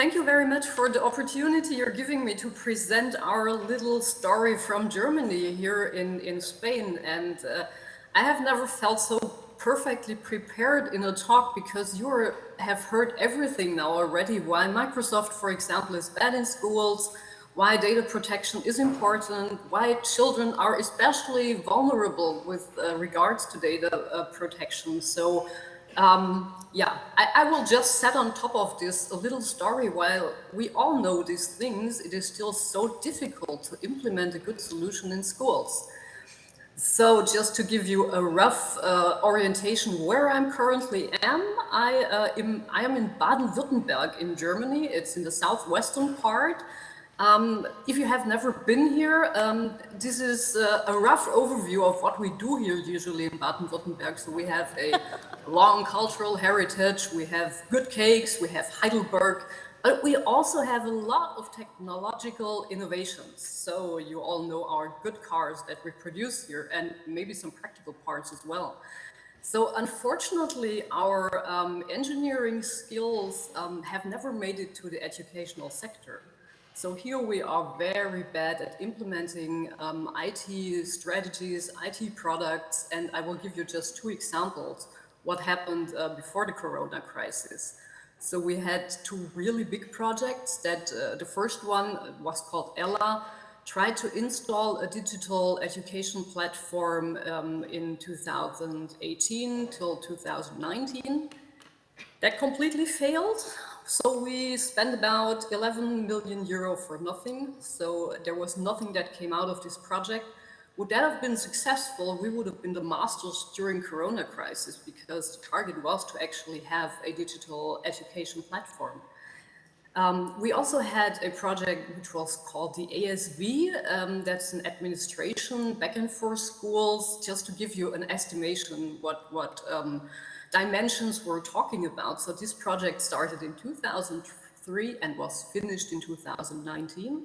Thank you very much for the opportunity you're giving me to present our little story from Germany here in, in Spain. And uh, I have never felt so perfectly prepared in a talk because you have heard everything now already. Why Microsoft, for example, is bad in schools, why data protection is important, why children are especially vulnerable with uh, regards to data uh, protection. So um, yeah, I, I, will just set on top of this a little story. While we all know these things, it is still so difficult to implement a good solution in schools. So just to give you a rough uh, orientation where I'm currently am, I, uh, am, I am in Baden-Württemberg in Germany. It's in the southwestern part. Um, if you have never been here, um, this is uh, a rough overview of what we do here usually in Baden-Württemberg. So we have a long cultural heritage, we have good cakes, we have Heidelberg, but we also have a lot of technological innovations. So you all know our good cars that we produce here and maybe some practical parts as well. So unfortunately, our um, engineering skills um, have never made it to the educational sector. So here we are very bad at implementing um, IT strategies, IT products, and I will give you just two examples what happened uh, before the Corona crisis. So we had two really big projects that uh, the first one was called Ella, tried to install a digital education platform um, in 2018 till 2019. That completely failed. So we spent about 11 million euro for nothing. So there was nothing that came out of this project. Would that have been successful, we would have been the masters during Corona crisis because the target was to actually have a digital education platform. Um, we also had a project which was called the ASV. Um, that's an administration backend for schools, just to give you an estimation what, what um, dimensions we're talking about. So this project started in 2003 and was finished in 2019.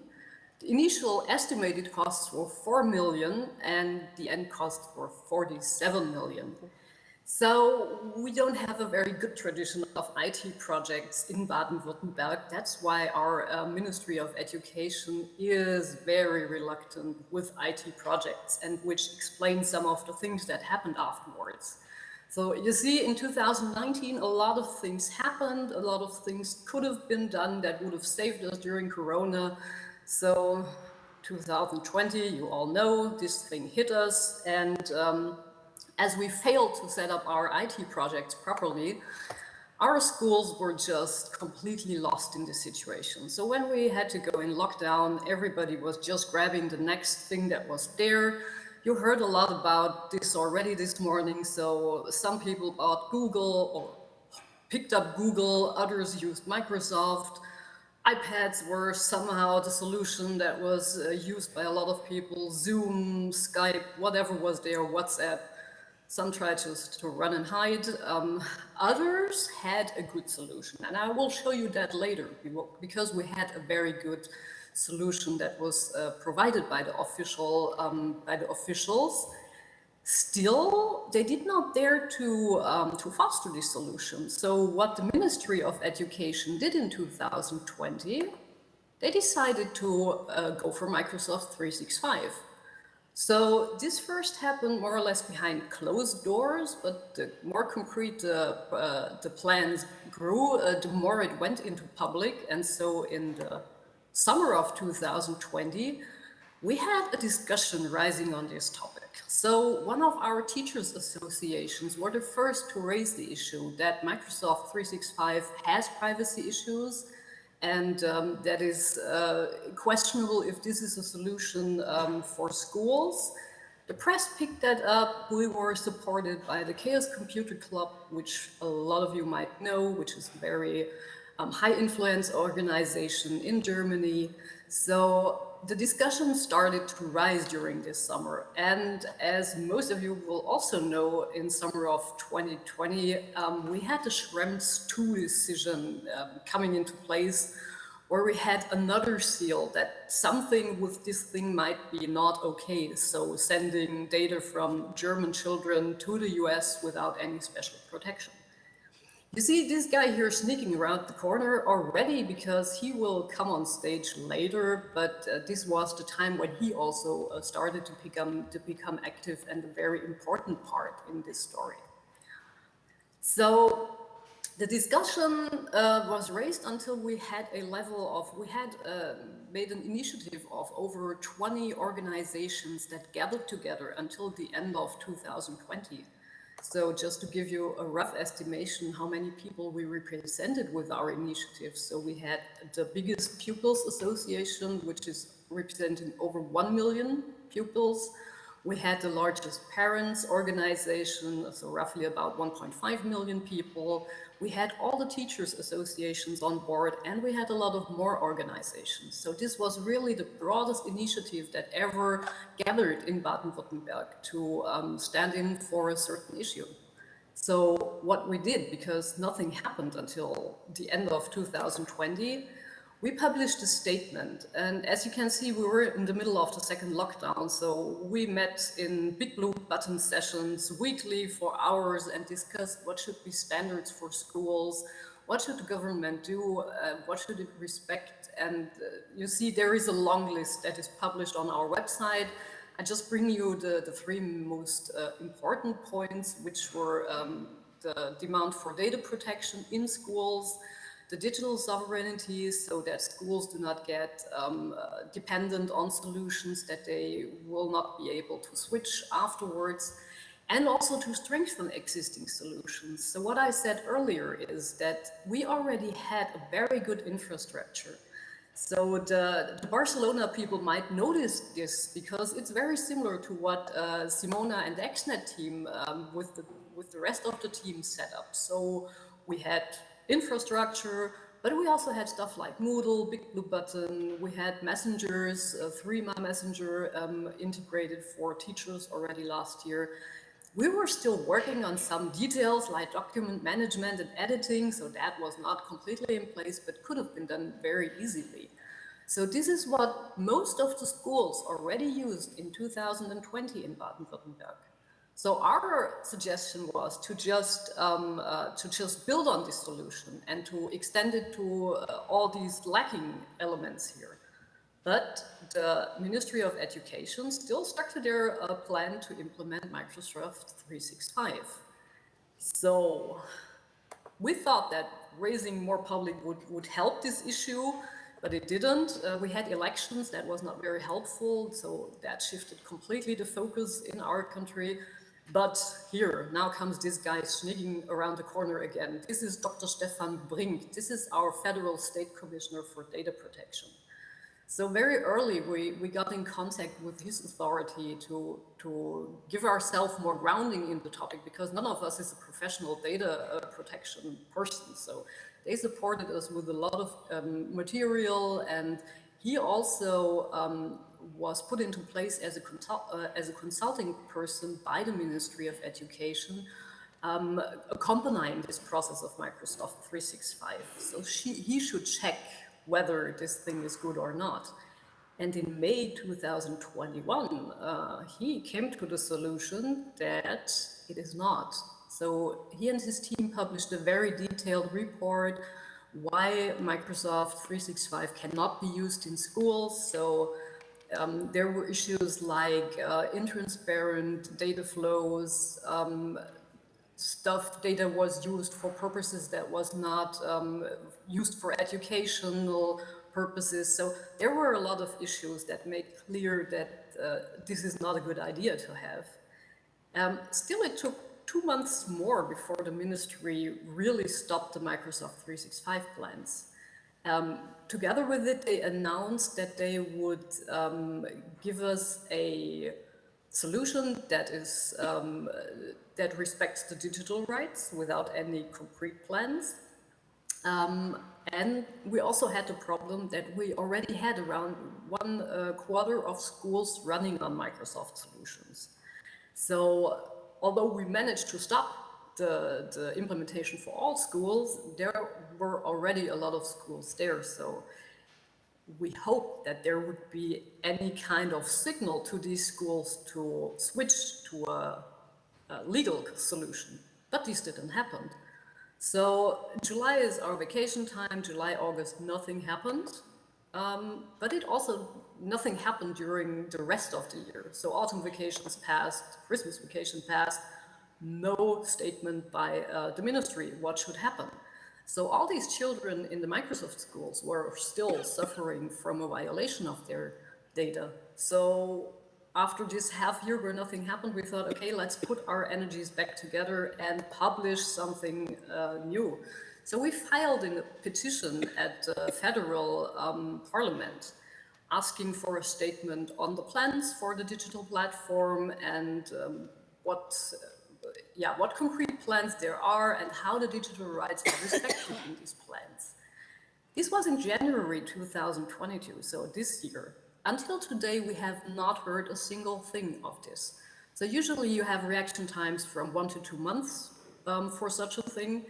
The initial estimated costs were 4 million and the end costs were 47 million. So we don't have a very good tradition of IT projects in Baden-Württemberg. That's why our uh, Ministry of Education is very reluctant with IT projects and which explains some of the things that happened afterwards. So you see, in 2019, a lot of things happened, a lot of things could have been done that would have saved us during Corona. So 2020, you all know, this thing hit us. And um, as we failed to set up our IT projects properly, our schools were just completely lost in the situation. So when we had to go in lockdown, everybody was just grabbing the next thing that was there. You heard a lot about this already this morning. So some people bought Google or picked up Google, others used Microsoft. iPads were somehow the solution that was uh, used by a lot of people, Zoom, Skype, whatever was there, WhatsApp. Some tried to, to run and hide. Um, others had a good solution. And I will show you that later because we had a very good solution that was uh, provided by the official um, by the officials. Still, they did not dare to um, to foster this solution. So, what the Ministry of Education did in 2020, they decided to uh, go for Microsoft 365. So this first happened more or less behind closed doors, but the more concrete uh, uh, the plans grew, uh, the more it went into public. And so in the summer of 2020, we had a discussion rising on this topic. So one of our teachers associations were the first to raise the issue that Microsoft 365 has privacy issues and um, that is uh, questionable if this is a solution um, for schools. The press picked that up. We were supported by the Chaos Computer Club, which a lot of you might know, which is very um, high influence organization in Germany. So the discussion started to rise during this summer. And as most of you will also know, in summer of 2020, um, we had the Schrems 2 decision um, coming into place where we had another seal that something with this thing might be not okay. So sending data from German children to the US without any special protection. You see this guy here sneaking around the corner already because he will come on stage later, but uh, this was the time when he also uh, started to become, to become active and a very important part in this story. So the discussion uh, was raised until we had a level of, we had uh, made an initiative of over 20 organizations that gathered together until the end of 2020. So just to give you a rough estimation how many people we represented with our initiative. So we had the biggest pupils association, which is representing over 1 million pupils. We had the largest parents organization, so roughly about 1.5 million people. We had all the teachers associations on board and we had a lot of more organizations. So this was really the broadest initiative that ever gathered in Baden-Württemberg to um, stand in for a certain issue. So what we did, because nothing happened until the end of 2020, we published a statement and as you can see we were in the middle of the second lockdown so we met in big blue button sessions weekly for hours and discussed what should be standards for schools what should the government do uh, what should it respect and uh, you see there is a long list that is published on our website. I just bring you the, the three most uh, important points which were um, the demand for data protection in schools the digital sovereignty so that schools do not get um, uh, dependent on solutions that they will not be able to switch afterwards and also to strengthen existing solutions. So what I said earlier is that we already had a very good infrastructure. So the, the Barcelona people might notice this because it's very similar to what uh, Simona and the XNet team um, with, the, with the rest of the team set up. So we had infrastructure, but we also had stuff like Moodle, Big Blue Button, we had messengers, uh, Threema Messenger um, integrated for teachers already last year. We were still working on some details like document management and editing, so that was not completely in place, but could have been done very easily. So this is what most of the schools already used in 2020 in Baden-Württemberg. So our suggestion was to just um, uh, to just build on this solution and to extend it to uh, all these lacking elements here. But the Ministry of Education still stuck to their uh, plan to implement Microsoft 365. So we thought that raising more public would, would help this issue, but it didn't. Uh, we had elections, that was not very helpful, so that shifted completely the focus in our country. But here, now comes this guy sneaking around the corner again. This is Dr. Stefan Brink. This is our Federal State Commissioner for Data Protection. So very early, we, we got in contact with his authority to, to give ourselves more grounding in the topic because none of us is a professional data uh, protection person. So they supported us with a lot of um, material and he also um, was put into place as a, uh, as a consulting person by the Ministry of Education, um, accompanying this process of Microsoft 365. So she, he should check whether this thing is good or not. And in May 2021, uh, he came to the solution that it is not. So he and his team published a very detailed report why Microsoft 365 cannot be used in schools. So um, there were issues like uh, intransparent data flows, um, stuff data was used for purposes that was not um, used for educational purposes. So there were a lot of issues that made clear that uh, this is not a good idea to have. Um, still, it took two months more before the ministry really stopped the Microsoft 365 plans. Um, together with it, they announced that they would um, give us a solution that is um, that respects the digital rights without any concrete plans. Um, and we also had the problem that we already had around one uh, quarter of schools running on Microsoft solutions. So although we managed to stop the, the implementation for all schools, there were already a lot of schools there. So we hope that there would be any kind of signal to these schools to switch to a, a legal solution. But this didn't happen. So July is our vacation time, July, August, nothing happened. Um, but it also, nothing happened during the rest of the year. So autumn vacations passed, Christmas vacation passed, no statement by uh, the ministry what should happen. So all these children in the Microsoft schools were still suffering from a violation of their data. So after this half year where nothing happened, we thought, okay, let's put our energies back together and publish something uh, new. So we filed a petition at the federal um, parliament asking for a statement on the plans for the digital platform and um, what, yeah, what concrete plans there are and how the digital rights are respected in these plans. This was in January 2022, so this year. Until today, we have not heard a single thing of this. So usually you have reaction times from one to two months um, for such a thing.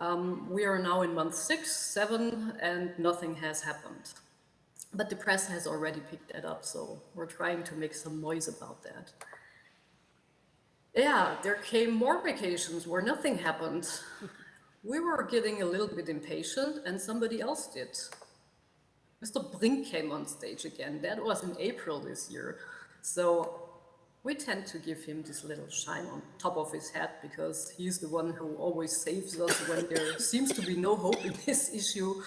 Um, we are now in month six, seven, and nothing has happened. But the press has already picked that up, so we're trying to make some noise about that. Yeah, there came more vacations where nothing happened. We were getting a little bit impatient, and somebody else did. Mr. Brink came on stage again. That was in April this year. So we tend to give him this little shine on top of his head because he's the one who always saves us when there seems to be no hope in this issue.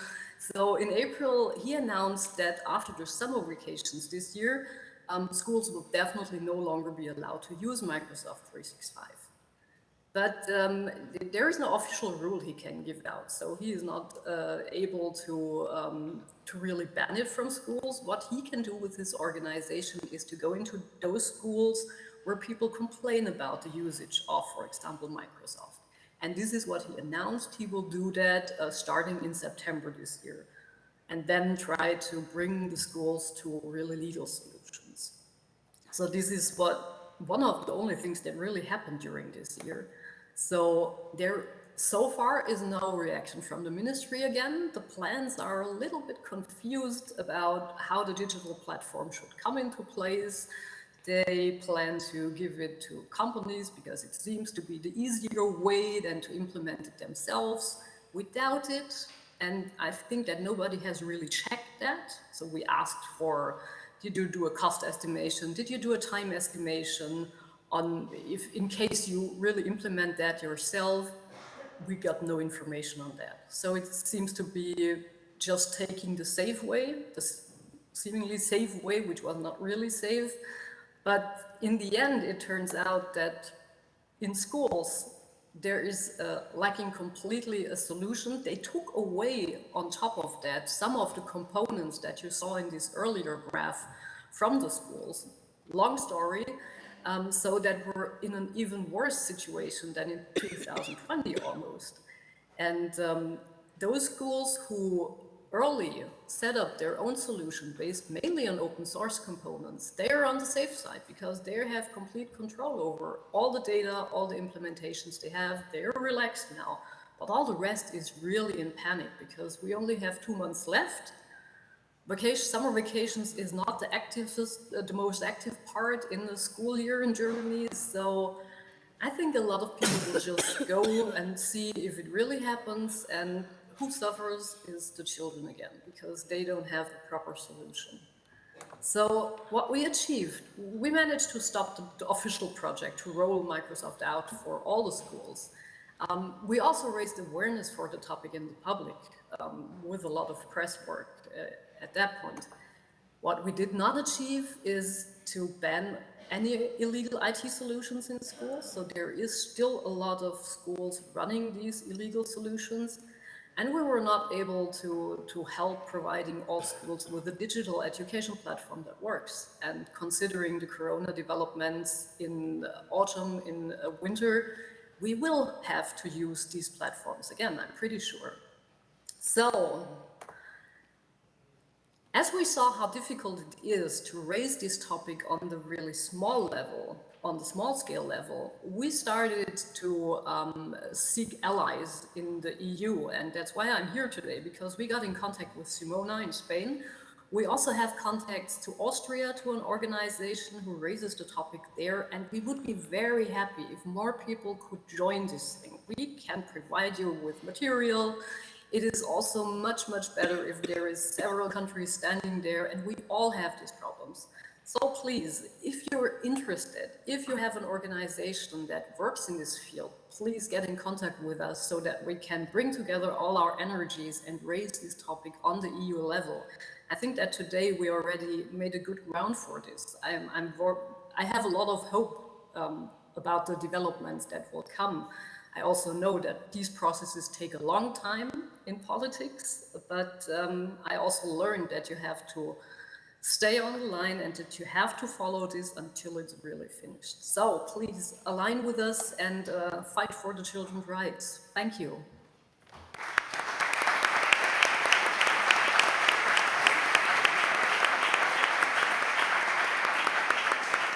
So in April, he announced that after the summer vacations this year, um, schools will definitely no longer be allowed to use Microsoft 365. But um, there is no official rule he can give out, so he is not uh, able to, um, to really ban it from schools. What he can do with his organization is to go into those schools where people complain about the usage of, for example, Microsoft. And this is what he announced. He will do that uh, starting in September this year, and then try to bring the schools to a really legal solutions. So this is what one of the only things that really happened during this year. So there so far is no reaction from the ministry again. The plans are a little bit confused about how the digital platform should come into place. They plan to give it to companies because it seems to be the easier way than to implement it themselves. Doubt it. And I think that nobody has really checked that. So we asked for, you do a cost estimation? Did you do a time estimation? on if in case you really implement that yourself, we got no information on that. So it seems to be just taking the safe way, the seemingly safe way, which was not really safe. But in the end, it turns out that in schools, there is uh, lacking completely a solution. They took away on top of that some of the components that you saw in this earlier graph from the schools. Long story, um, so that we're in an even worse situation than in 2020 almost. And um, those schools who early set up their own solution based mainly on open source components, they are on the safe side because they have complete control over all the data, all the implementations they have. They're relaxed now. But all the rest is really in panic because we only have two months left Vacation, summer vacations is not the activest, uh, the most active part in the school year in Germany. So I think a lot of people will just go and see if it really happens and who suffers is the children again, because they don't have the proper solution. So what we achieved, we managed to stop the, the official project to roll Microsoft out for all the schools. Um, we also raised awareness for the topic in the public um, with a lot of press work. Uh, at that point. What we did not achieve is to ban any illegal IT solutions in schools. So there is still a lot of schools running these illegal solutions. And we were not able to, to help providing all schools with a digital education platform that works. And considering the Corona developments in autumn, in winter, we will have to use these platforms again, I'm pretty sure. So as we saw how difficult it is to raise this topic on the really small level, on the small scale level, we started to um, seek allies in the EU. And that's why I'm here today, because we got in contact with Simona in Spain. We also have contacts to Austria, to an organization who raises the topic there. And we would be very happy if more people could join this thing. We can provide you with material. It is also much, much better if there is several countries standing there and we all have these problems. So please, if you're interested, if you have an organization that works in this field, please get in contact with us so that we can bring together all our energies and raise this topic on the EU level. I think that today we already made a good ground for this. I'm, I'm I have a lot of hope um, about the developments that will come. I also know that these processes take a long time in politics, but um, I also learned that you have to stay on the line and that you have to follow this until it's really finished. So please align with us and uh, fight for the children's rights. Thank you.